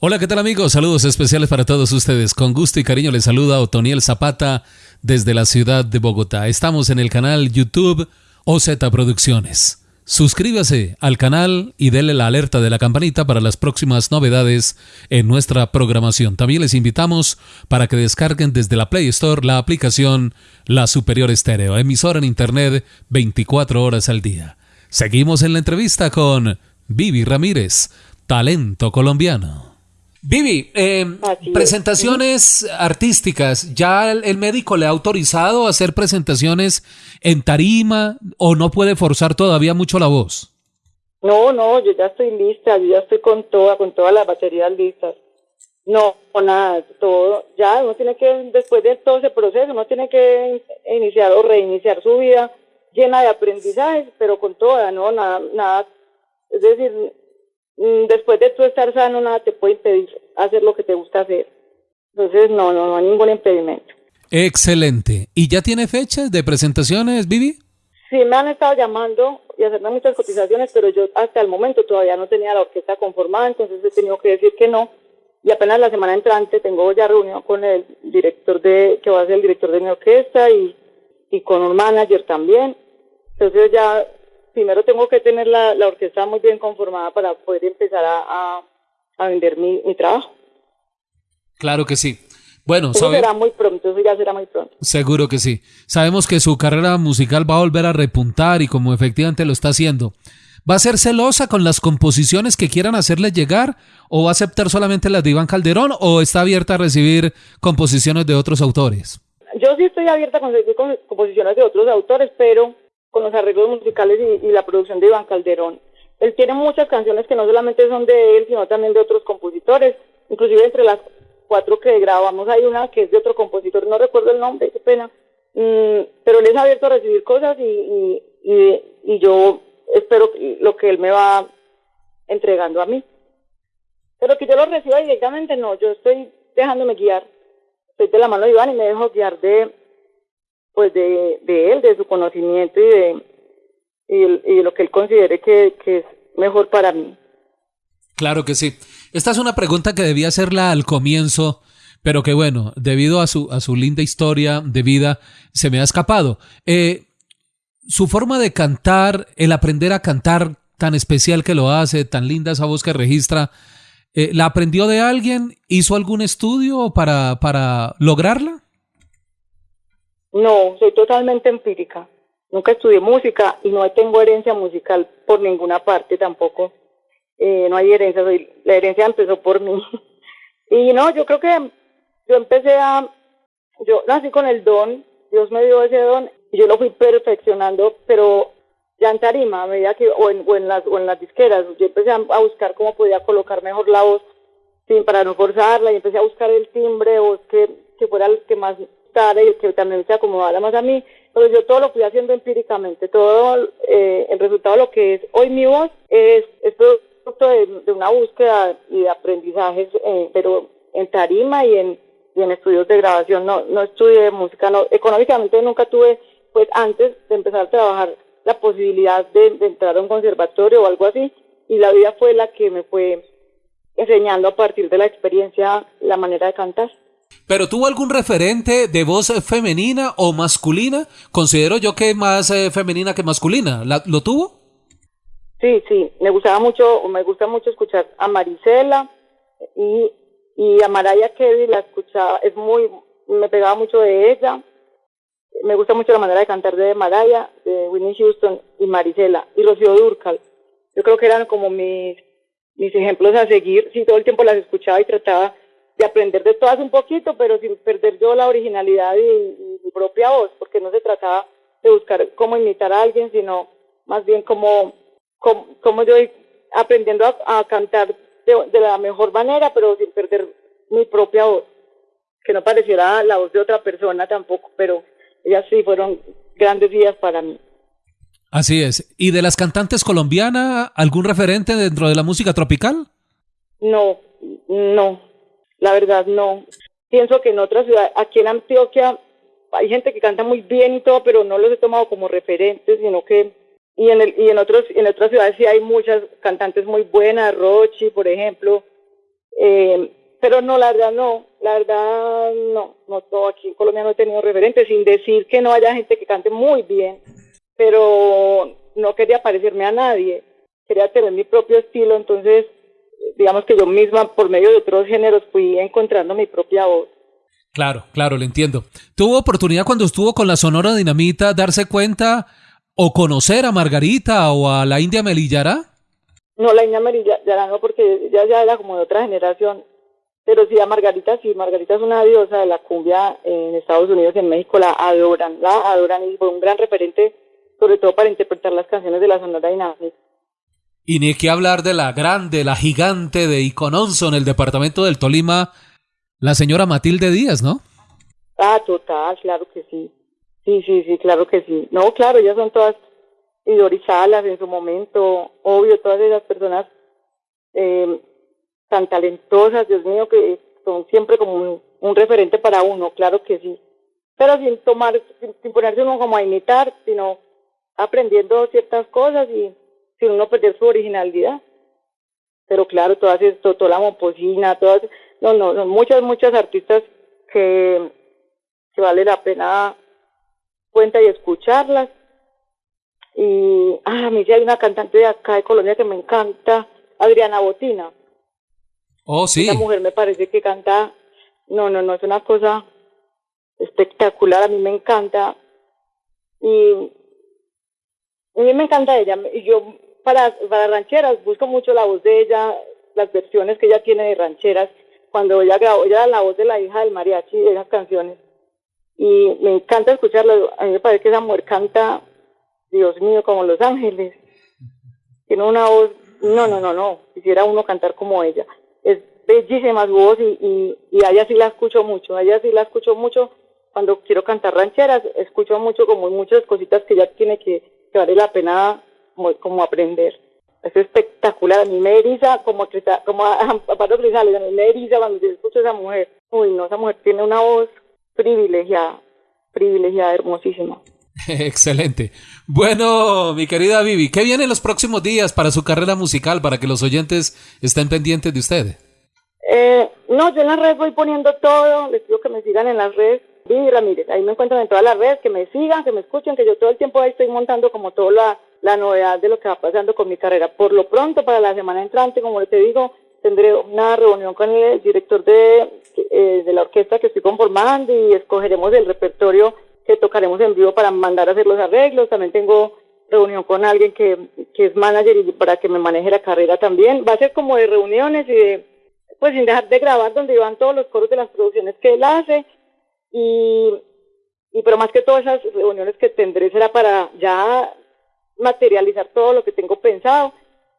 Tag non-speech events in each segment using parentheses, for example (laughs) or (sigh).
Hola, ¿qué tal amigos? Saludos especiales para todos ustedes. Con gusto y cariño les saluda Otoniel Zapata desde la ciudad de Bogotá. Estamos en el canal YouTube OZ Producciones. Suscríbase al canal y déle la alerta de la campanita para las próximas novedades en nuestra programación. También les invitamos para que descarguen desde la Play Store la aplicación La Superior Estéreo, emisora en Internet 24 horas al día. Seguimos en la entrevista con Vivi Ramírez, talento colombiano. Vivi, eh, presentaciones artísticas, ¿ya el, médico le ha autorizado a hacer presentaciones en tarima o no puede forzar todavía mucho la voz? No, no, yo ya estoy lista, yo ya estoy con toda, con todas las baterías listas. No, nada, todo, ya uno tiene que, después de todo ese proceso, uno tiene que iniciar o reiniciar su vida llena de aprendizajes, pero con toda, no, nada, nada, es decir, después de tú estar sano, nada te puede impedir hacer lo que te gusta hacer. Entonces, no, no, no hay ningún impedimento. Excelente. ¿Y ya tiene fechas de presentaciones, Vivi? Sí, me han estado llamando y haciendo muchas cotizaciones, pero yo hasta el momento todavía no tenía la orquesta conformada, entonces he tenido que decir que no. Y apenas la semana entrante tengo ya reunión con el director de, que va a ser el director de mi orquesta y, y con un manager también. Entonces ya primero tengo que tener la, orquesta muy bien conformada para poder empezar a, vender mi, trabajo. Claro que sí. Bueno, eso será muy pronto, eso ya será muy pronto. Seguro que sí. Sabemos que su carrera musical va a volver a repuntar y como efectivamente lo está haciendo. ¿Va a ser celosa con las composiciones que quieran hacerle llegar o va a aceptar solamente las de Iván Calderón o está abierta a recibir composiciones de otros autores? Yo sí estoy abierta a recibir composiciones de otros autores, pero con los arreglos musicales y, la producción de Iván Calderón. Él tiene muchas canciones que no solamente son de él, sino también de otros compositores. Inclusive entre las cuatro que grabamos hay una que es de otro compositor, no recuerdo el nombre, qué pena. Mm, pero él es abierto a recibir cosas y, y, y, yo espero lo que él me va entregando a mí. Pero que yo lo reciba directamente, no, yo estoy dejándome guiar. Estoy de la mano de Iván y me dejo guiar de, pues de, de él, de su conocimiento y de, y, lo que él considere que, que es mejor para mí. Claro que sí. Esta es una pregunta que debía hacerla al comienzo, pero que bueno, debido a su, a su linda historia de vida, se me ha escapado. Eh, su forma de cantar, el aprender a cantar tan especial que lo hace, tan linda esa voz que registra, eh, ¿la aprendió de alguien? ¿Hizo algún estudio para, para lograrla? No, soy totalmente empírica. Nunca estudié música y no tengo herencia musical por ninguna parte tampoco. Eh, no hay herencia, la herencia empezó por mí. (laughs) y no, yo creo que yo empecé a, yo nací con el don, Dios me dio ese don y yo lo fui perfeccionando, pero ya en tarima, a medida que, o en, o en, las, o en las disqueras, yo empecé a, buscar cómo podía colocar mejor la voz sin, para no forzarla y empecé a buscar el timbre o que, que fuera el que más y que también se acomodara más a mí. Pero yo todo lo fui haciendo empíricamente. Todo eh, el resultado de lo que es hoy mi voz es, es producto de, una búsqueda y de aprendizajes, eh, pero en tarima y en, y en estudios de grabación. No, no estudié música. No, económicamente nunca tuve, pues antes de empezar a trabajar, la posibilidad de entrar a un conservatorio o algo así. Y la vida fue la que me fue enseñando a partir de la experiencia la manera de cantar. ¿Pero tuvo algún referente de voz femenina o masculina? Considero yo que más eh, femenina que masculina. ¿Lo tuvo? Sí, sí. Me gustaba mucho, me gusta mucho escuchar a Marisela y, a Mariah Carey la escuchaba, es muy, me pegaba mucho de ella. Me gusta mucho la manera de cantar de Mariah, de Winnie Houston y Marisela y Rocío Durcal. Yo creo que eran como mis, mis ejemplos a seguir. Sí, todo el tiempo las escuchaba y trataba de aprender de todas un poquito, pero sin perder yo la originalidad y, mi propia voz, porque no se trataba de buscar cómo imitar a alguien, sino más bien cómo, cómo, yo aprendiendo a, cantar de, la mejor manera, pero sin perder mi propia voz, que no pareciera la voz de otra persona tampoco, pero ellas sí fueron grandes días para mí. Así es. ¿Y de las cantantes colombianas, algún referente dentro de la música tropical? No, no, La verdad no. Pienso que en otras ciudades, aquí en Antioquia hay gente que canta muy bien y todo, pero no los he tomado como referentes, sino que y en el, y en otros en otras ciudades sí hay muchas cantantes muy buenas, Rochi, por ejemplo. Eh, pero no, la verdad no, la verdad no, no todo aquí en Colombia no he tenido referentes, sin decir que no haya gente que cante muy bien, pero no quería parecerme a nadie, quería tener mi propio estilo, entonces digamos que yo misma por medio de otros géneros fui encontrando mi propia voz. Claro, claro, lo entiendo. ¿Tuvo oportunidad cuando estuvo con la Sonora Dinamita darse cuenta o conocer a Margarita o a la India Melillara? No, la India Melillara no, porque ella ya era como de otra generación. Pero sí, a Margarita, sí, Margarita es una diosa de la cumbia en Estados Unidos y en México, la adoran, la adoran y fue un gran referente, sobre todo para interpretar las canciones de la Sonora Dinamita. Y ni que hablar de la grande, la gigante de Icononso en el departamento del Tolima, la señora Matilde Díaz, ¿no? Ah, total, claro que sí. Sí, sí, sí, claro que sí. No, claro, ellas son todas idorizadas en su momento, obvio, todas esas personas eh, tan talentosas, Dios mío, que son siempre como un, referente para uno, claro que sí. Pero sin tomar, sin ponerse uno como a imitar, sino aprendiendo ciertas cosas y sin uno perder su originalidad. Pero claro, todas esto, toda la momposina, todas, no, no, son muchas, muchas artistas que, que vale la pena cuenta y escucharlas. Y ah, a mí sí hay una cantante de acá de Colombia que me encanta, Adriana Botina. Oh, sí. Esa mujer me parece que canta, no, no, no, es una cosa espectacular, a mí me encanta. Y a mí me encanta ella. Y yo para, para rancheras, busco mucho la voz de ella, las versiones que ella tiene de rancheras, cuando ella grabó, ella la voz de la hija del mariachi de esas canciones. Y me encanta escucharla, a mí me parece que esa mujer canta, Dios mío, como Los Ángeles. Tiene una voz, no, no, no, no, quisiera uno cantar como ella. Es bellísima su voz y, y, ella sí la escucho mucho, a ella sí la escucho mucho cuando quiero cantar rancheras, escucho mucho como muchas cositas que ella tiene que vale la pena como, aprender. Es espectacular, a mí me eriza como, como a, a Pablo a mí me eriza cuando yo escucho a esa mujer. Uy, no, esa mujer tiene una voz privilegiada, privilegiada, hermosísima. (laughs) Excelente. Bueno, mi querida Vivi, ¿qué viene en los próximos días para su carrera musical, para que los oyentes estén pendientes de usted? Eh, no, yo en las redes voy poniendo todo, les pido que me sigan en las redes. Vivi Ramírez, ahí me encuentran en todas las redes, que me sigan, que me escuchen, que yo todo el tiempo ahí estoy montando como toda la, la novedad de lo que va pasando con mi carrera. Por lo pronto, para la semana entrante, como te digo, tendré una reunión con el director de, eh, de la orquesta que estoy conformando y escogeremos el repertorio que tocaremos en vivo para mandar a hacer los arreglos. También tengo reunión con alguien que, que es manager y para que me maneje la carrera también. Va a ser como de reuniones y de, pues sin dejar de grabar donde van todos los coros de las producciones que él hace y, y pero más que todas esas reuniones que tendré será para ya materializar todo lo que tengo pensado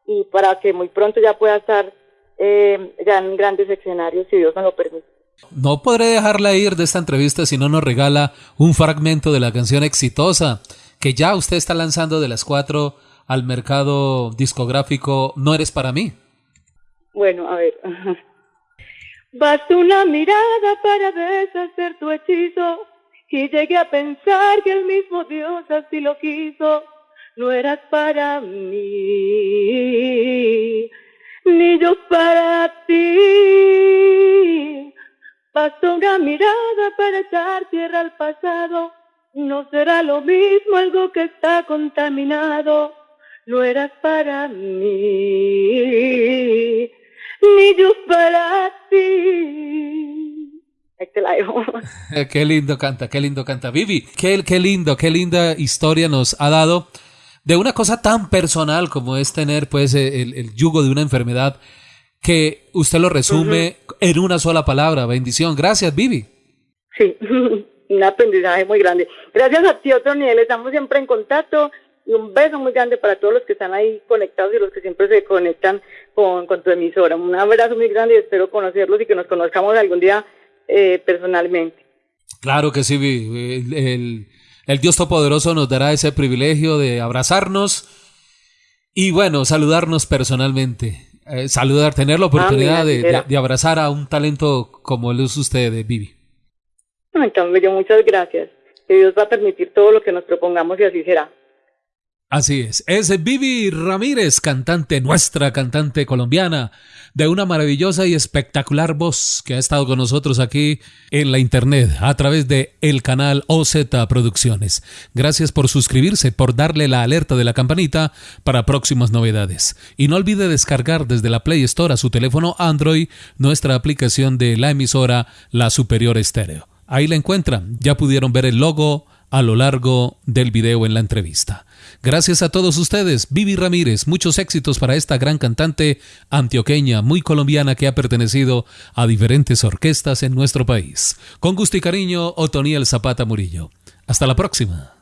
y para que muy pronto ya pueda estar eh, ya en grandes escenarios, si Dios me lo permite. No podré dejarla ir de esta entrevista si no nos regala un fragmento de la canción exitosa que ya usted está lanzando de las cuatro al mercado discográfico No eres para mí. Bueno, a ver. (laughs) Basta una mirada para deshacer tu hechizo y llegué a pensar que el mismo Dios así lo quiso no eras para mí, ni yo para ti. Bastó una mirada para echar tierra al pasado, no será lo mismo algo que está contaminado. No eras para mí, ni yo para ti. Te la dejo. (laughs) qué lindo canta, qué lindo canta. Vivi, qué, qué lindo, qué linda historia nos ha dado de una cosa tan personal como es tener pues el, yugo de una enfermedad que usted lo resume en una sola palabra, bendición. Gracias, Vivi. Sí, (laughs) un aprendizaje muy grande. Gracias a ti, Otoniel, estamos siempre en contacto y un beso muy grande para todos los que están ahí conectados y los que siempre se conectan con, con tu emisora. Un abrazo muy grande y espero conocerlos y que nos conozcamos algún día eh, personalmente. Claro que sí, Vivi. el el Dios Todopoderoso nos dará ese privilegio de abrazarnos y bueno, saludarnos personalmente. eh, saludar, tener la oportunidad de, abrazar a un talento como el es usted, Vivi. Entonces, yo muchas gracias. Que Dios va a permitir todo lo que nos propongamos y así será. Así es, es Vivi Ramírez, cantante, nuestra cantante colombiana, de una maravillosa y espectacular voz que ha estado con nosotros aquí en la internet a través de el canal OZ Producciones. Gracias por suscribirse, por darle la alerta de la campanita para próximas novedades. Y no olvide descargar desde la Play Store a su teléfono Android nuestra aplicación de la emisora La Superior Estéreo. Ahí la encuentran, ya pudieron ver el logo a lo largo del video en la entrevista. Gracias a todos ustedes, Vivi Ramírez, muchos éxitos para esta gran cantante antioqueña, muy colombiana que ha pertenecido a diferentes orquestas en nuestro país. Con gusto y cariño, Otoniel Zapata Murillo. Hasta la próxima.